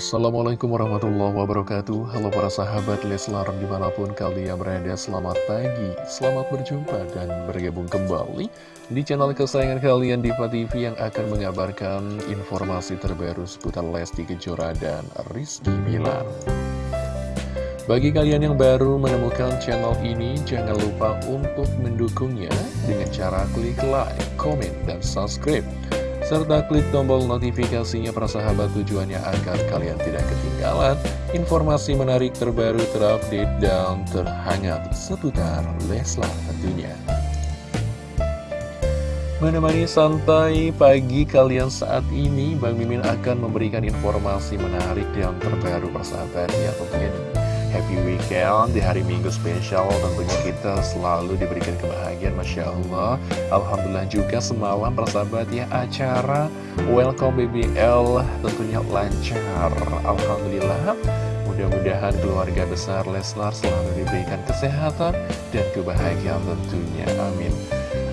Assalamualaikum warahmatullahi wabarakatuh. Halo para sahabat Leslar di mana pun kalian berada Selamat pagi, selamat berjumpa dan bergabung kembali Di channel kesayangan kalian Diva TV yang akan mengabarkan informasi terbaru seputar Lesti Kejora dan Rizky Bilar. Bagi kalian yang baru menemukan channel ini, jangan lupa untuk mendukungnya dengan cara klik like, komen, dan subscribe serta klik tombol notifikasinya para sahabat tujuannya agar kalian tidak ketinggalan informasi menarik terbaru terupdate dan terhangat seputar Leslar tentunya. Menemani santai pagi kalian saat ini, Bang Mimin akan memberikan informasi menarik dan terbaru persahabat ya tentunya happy weekend di hari minggu spesial. Tentunya kita selalu diberikan kebahagiaan Masya Allah. Alhamdulillah juga semalam persahabat ya acara Welcome BBL tentunya lancar. Alhamdulillah. Mudah-mudahan keluarga besar Leslar selalu diberikan kesehatan dan kebahagiaan tentunya. Amin.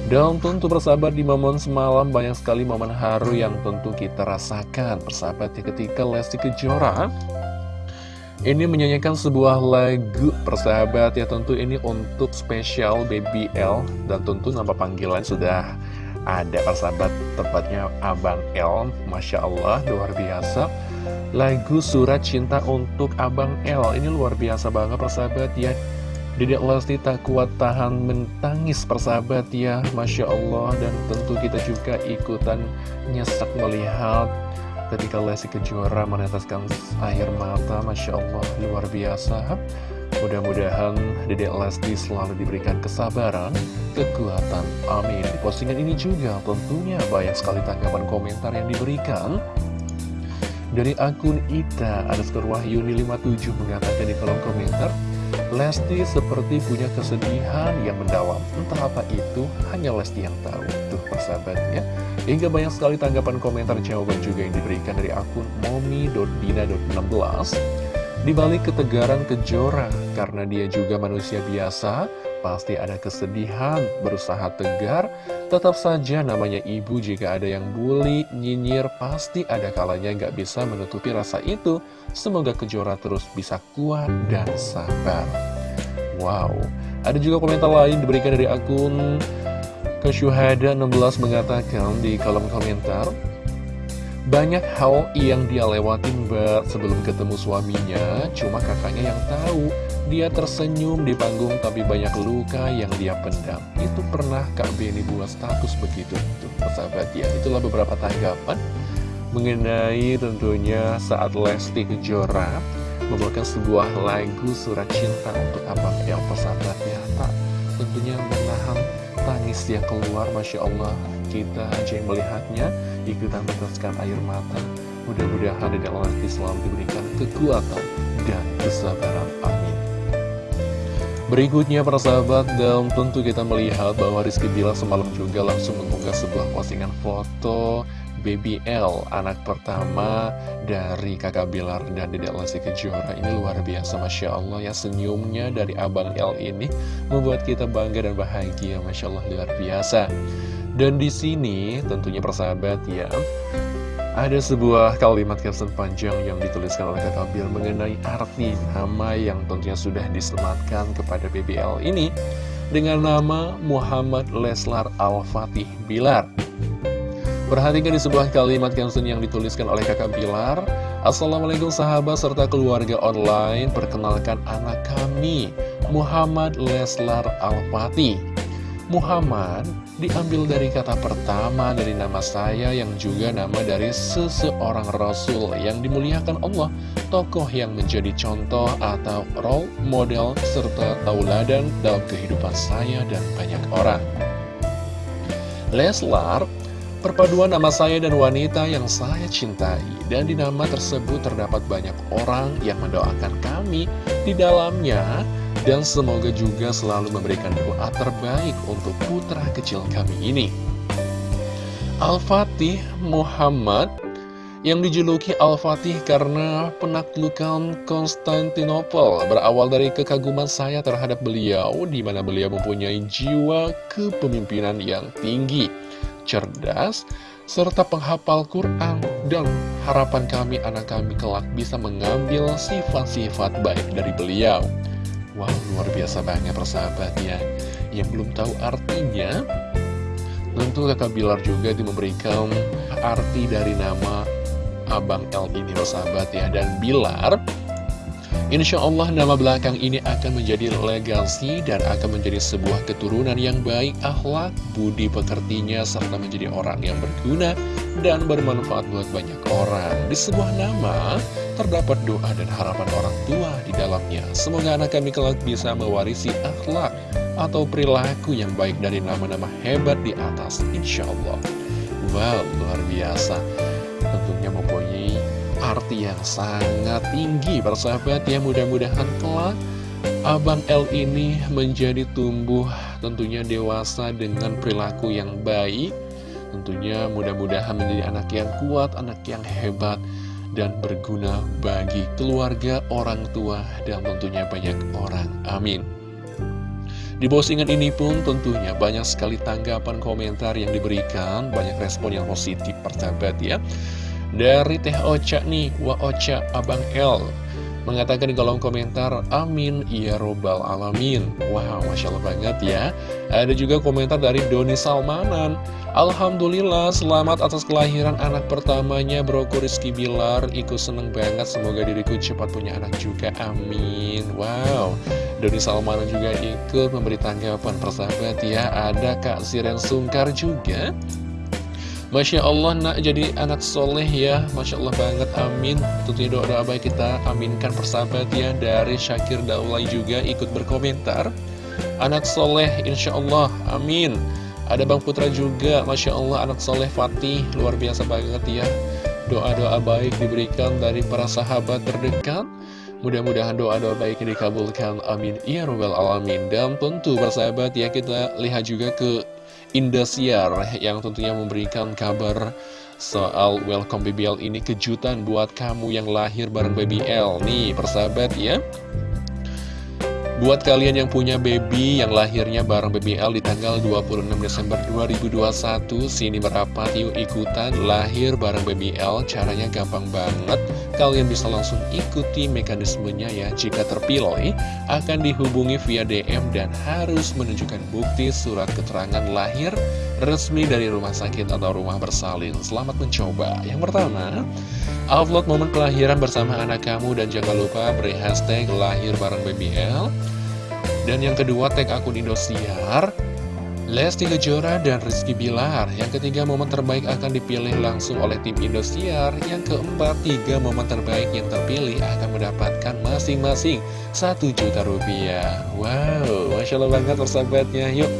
Dan tentu persahabat di momen semalam banyak sekali momen haru yang tentu kita rasakan. Persahabat ya ketika Lesti Kejora ini menyanyikan sebuah lagu persahabat. Ya tentu ini untuk spesial Baby L. Dan tentu nama panggilan sudah ada persahabat. Tepatnya Abang L. Masya Allah luar biasa. Lagu surat cinta untuk Abang L. Ini luar biasa banget persahabat ya. Dedek Lesti tak kuat tahan mentangis persahabat ya. Masya Allah. Dan tentu kita juga ikutan nyesek melihat ketika Lesti Kejora meneteskan air mata Masya Allah luar biasa. Mudah-mudahan Dedek Lesti selalu diberikan kesabaran kekuatan amin. Di postingan ini juga tentunya banyak sekali tanggapan komentar yang diberikan. Dari akun Ita ada Wahyuni 57 mengatakan di kolom komentar Lesti seperti punya kesedihan yang mendalam. Entah apa itu, hanya Lesti yang tahu Tuh persahabatnya Hingga banyak sekali tanggapan komentar jawaban juga yang diberikan dari akun momi.dina.16 Di balik ketegaran kejora Karena dia juga manusia biasa Pasti ada kesedihan, berusaha tegar. Tetap saja namanya ibu jika ada yang bully, nyinyir Pasti ada kalanya nggak bisa menutupi rasa itu. Semoga Kejora terus bisa kuat dan sabar. Wow, ada juga komentar lain diberikan dari akun Kesyuhada 16 mengatakan di kolom komentar banyak hal yang dia lewatin ber sebelum ketemu suaminya, cuma kakaknya yang tahu. Dia tersenyum di panggung tapi banyak luka yang dia pendam. Itu pernah Kak Benny buat status begitu. Tuh, persahabat ya, itulah beberapa tanggapan mengenai tentunya saat Lesti Kejora membawakan sebuah lagu surat cinta untuk Abang yang persahabat ya. Tak tentunya menahan tangis yang keluar, Masya Allah kita aja yang melihatnya. Ikutan meneteskan air mata. Mudah-mudahan dari Allah selalu diberikan kekuatan dan kesabaran. Amin. Berikutnya para sahabat dan tentu kita melihat bahwa Rizky Bila semalam juga langsung mengunggah sebuah postingan foto Baby L, anak pertama dari kakak Bilar dan Dedek Lesti Kejora. Ini luar biasa, Masya Allah ya. Senyumnya dari Abang L ini Membuat kita bangga dan bahagia, Masya Allah luar biasa. Dan di sini tentunya persahabat ya ada sebuah kalimat caption panjang yang dituliskan oleh kakak Bill mengenai arti nama yang tentunya sudah disematkan kepada BBL ini dengan nama Muhammad Leslar Al-Fatih Bilar. Perhatikan di sebuah kalimat caption yang dituliskan oleh kakak Bilar Assalamualaikum sahabat serta keluarga online. Perkenalkan anak kami Muhammad Leslar Al-Fatih. Muhammad diambil dari kata pertama dari nama saya yang juga nama dari seseorang Rasul yang dimuliakan Allah, tokoh yang menjadi contoh atau role model serta tauladan dalam kehidupan saya dan banyak orang. Leslar, perpaduan nama saya dan wanita yang saya cintai dan di nama tersebut terdapat banyak orang yang mendoakan kami di dalamnya dan semoga juga selalu memberikan doa terbaik untuk putra kecil kami ini. Al-Fatih Muhammad yang dijuluki Al-Fatih karena penaklukan Konstantinopel berawal dari kekaguman saya terhadap beliau di mana beliau mempunyai jiwa kepemimpinan yang tinggi, cerdas, serta penghafal Quran dan harapan kami anak kami kelak bisa mengambil sifat-sifat baik dari beliau. Wow, luar biasa banget persahabat ya. Yang belum tahu artinya, tentu kakak Bilar juga memberikan arti dari nama Abang L ini persahabat ya. Dan Bilar Insya Allah nama belakang ini akan menjadi legasi dan akan menjadi sebuah keturunan yang baik, akhlak, budi pekertinya, serta menjadi orang yang berguna dan bermanfaat buat banyak orang. Di sebuah nama, terdapat doa dan harapan orang tua di dalamnya. Semoga anak kami kelak bisa mewarisi akhlak atau perilaku yang baik dari nama-nama hebat di atas, insya Allah. Wow, luar biasa. Arti yang sangat tinggi persahabat ya mudah-mudahan kelak Abang L ini menjadi tumbuh tentunya dewasa dengan perilaku yang baik Tentunya mudah-mudahan menjadi anak yang kuat, anak yang hebat dan berguna bagi keluarga, orang tua, dan tentunya banyak orang. Amin. Di postingan ini pun tentunya banyak sekali tanggapan komentar yang diberikan, banyak respon yang positif persahabat ya. Dari Teh Ocha nih, Wa Ocha Abang L. Mengatakan di kolom komentar, Amin, ya robbal alamin. Wow, Masya Allah banget ya. Ada juga komentar dari Doni Salmanan. Alhamdulillah, selamat atas kelahiran anak pertamanya Broku Rizky Bilar. Ikut seneng banget, semoga diriku cepat punya anak juga, amin. Wow, Doni Salmanan juga ikut memberi tanggapan persahabat ya Ada Kak Siren Sungkar juga Masya Allah nak jadi anak soleh ya. Masya Allah banget amin. Tentunya doa-doa baik kita aminkan persahabat ya Dari Syakir Daulay juga ikut berkomentar. Anak soleh Insya Allah amin. Ada Bang Putra juga Masya Allah anak soleh Fatih Luar biasa banget ya. Doa-doa baik diberikan dari para sahabat terdekat. Mudah-mudahan doa-doa baik dikabulkan Amin. Ya Rabbal Alamin. Dan tentu persahabat ya kita lihat juga ke Indosiar yang tentunya memberikan kabar soal welcome BBL ini kejutan buat kamu yang lahir bareng BBL nih persahabat ya. Buat kalian yang punya baby yang lahirnya bareng BBL di tanggal 26 Desember 2021 Sini merapat yuk ikutan lahir bareng BBL Caranya gampang banget Kalian bisa langsung ikuti mekanismenya ya. Jika terpilih akan dihubungi via DM dan harus menunjukkan bukti surat keterangan lahir resmi dari rumah sakit atau rumah bersalin. Selamat mencoba. Yang pertama Upload momen kelahiran bersama anak kamu dan jangan lupa beri hashtag lahir bareng BBL. Dan yang kedua tag akun Indosiar, Lesti Kejora dan Rizky Bilar. Yang ketiga momen terbaik akan dipilih langsung oleh tim Indosiar. Yang keempat tiga momen terbaik yang terpilih akan mendapatkan masing-masing satu juta rupiah. Wow, Masya Allah banget persahabatnya. Yuk,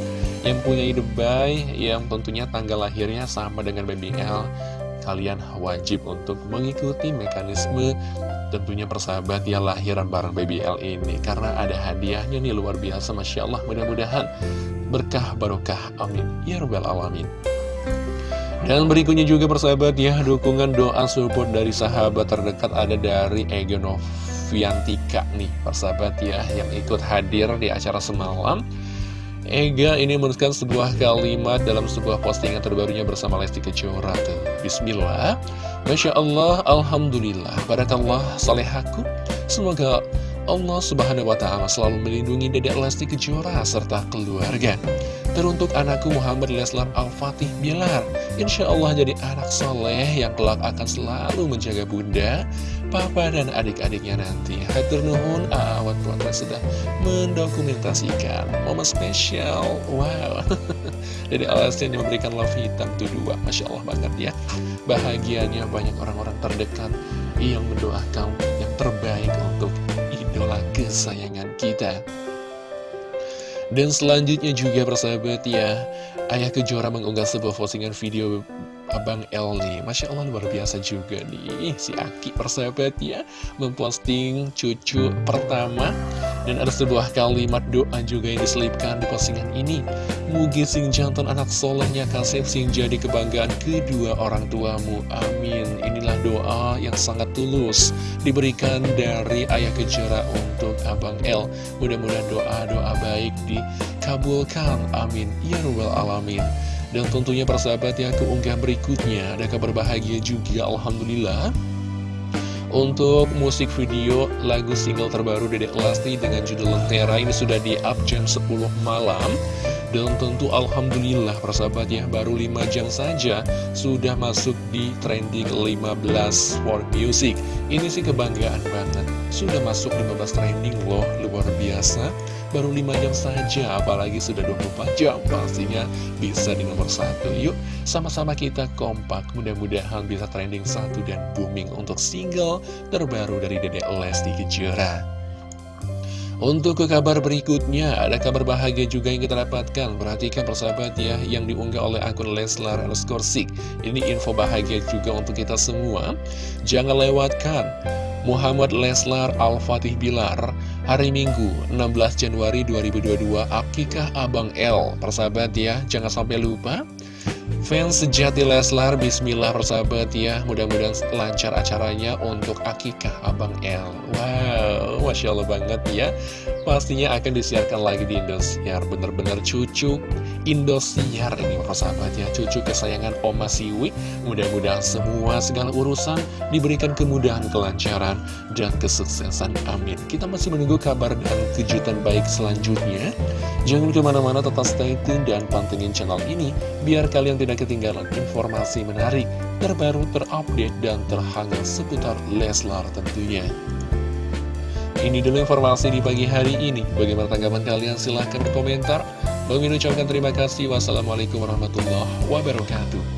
yang punya ide baik, yang tentunya tanggal lahirnya sama dengan BBL kalian wajib untuk mengikuti mekanisme tentunya persahabat ya lahiran bareng BBL ini karena ada hadiahnya nih luar biasa Masya Allah mudah-mudahan berkah barokah amin. Ya rabbal alamin. Dan berikutnya juga persahabat ya dukungan doa support dari sahabat terdekat ada dari Egonoviantika nih persahabat ya yang ikut hadir di acara semalam. Ega ini menuliskan sebuah kalimat dalam sebuah postingan terbarunya bersama Lesti Kejora tuh. Bismillah, Masya Allah, Alhamdulillah, Barakallah, Salehaku. Semoga Allah Subhanahu wa Ta'ala selalu melindungi Dedek Lesti Kejora serta keluarga. Teruntuk anakku Muhammad Leslar Al-Fatih Bilar. Insya Allah jadi anak soleh yang kelak akan selalu menjaga bunda papa dan adik-adiknya nanti Hatur Nuhun Awat Putra sudah mendokumentasikan momen spesial Wow Jadi alasan yang memberikan love hitam tuh dua Masya Allah banget ya Bahagianya banyak orang-orang terdekat Yang mendoakan yang terbaik untuk kesayangan kita. Dan selanjutnya juga persahabat ya Ayah Kejora mengunggah sebuah postingan video Abang El nih. Masya Allah luar biasa juga nih. Si Aki persahabat ya Memposting cucu pertama Dan ada sebuah kalimat doa juga yang diselipkan di postingan ini. Mugi sing jantan anak solehnya kasih sing jadi kebanggaan kedua orang tuamu. Amin. Inilah doa yang sangat tulus Diberikan dari Ayah Kejora untuk Abang El. Mudah-mudahan doa-doa baik dikabulkan. Amin. Ya Rabbal Alamin. Dan tentunya persahabat ya keunggah berikutnya. Ada kabar bahagia juga Alhamdulillah untuk musik video lagu single terbaru Dedek Lesti dengan judul Lentera ini sudah di up jam 10 malam. Dan tentu Alhamdulillah persahabat ya baru 5 jam saja sudah masuk di trending 15 for music. Ini sih kebanggaan banget sudah masuk 15 trending loh luar biasa Baru 5 jam saja, apalagi sudah 24 jam. Pastinya bisa di nomor satu. Yuk, sama-sama kita kompak. Mudah-mudahan bisa trending satu dan booming untuk single terbaru dari Dede Lesti Kejora. Untuk ke kabar berikutnya, ada kabar bahagia juga yang kita dapatkan. Perhatikan persahabat ya, yang diunggah oleh akun Leslar underscore Ini info bahagia juga untuk kita semua. Jangan lewatkan Muhammad Leslar Al-Fatih Bilar Hari Minggu 16 Januari 2022 Akikah Abang L? Persahabat ya Jangan sampai lupa. Fans sejati Leslar Bismillah persahabat ya. Mudah-mudahan lancar acaranya Untuk Akikah Abang L. Wow Masya Allah banget ya. Pastinya akan disiarkan lagi di Indosiar. Bener-bener cucu Indosiar ini persahabat ya. Cucu kesayangan Oma Siwi. Mudah-mudahan semua segala urusan Diberikan kemudahan, kelancaran Dan kesuksesan. Amin. Kita masih menunggu kabar dan kejutan baik selanjutnya. Jangan ke mana-mana tetap stay tune dan pantengin channel ini Biar kalian tidak ketinggalan informasi menarik Terbaru, terupdate, dan terhangat seputar Leslar tentunya ini dulu informasi di pagi hari ini. Bagaimana tanggapan kalian? Silahkan berkomentar. Bang ucapkan terima kasih. Wassalamualaikum warahmatullahi wabarakatuh.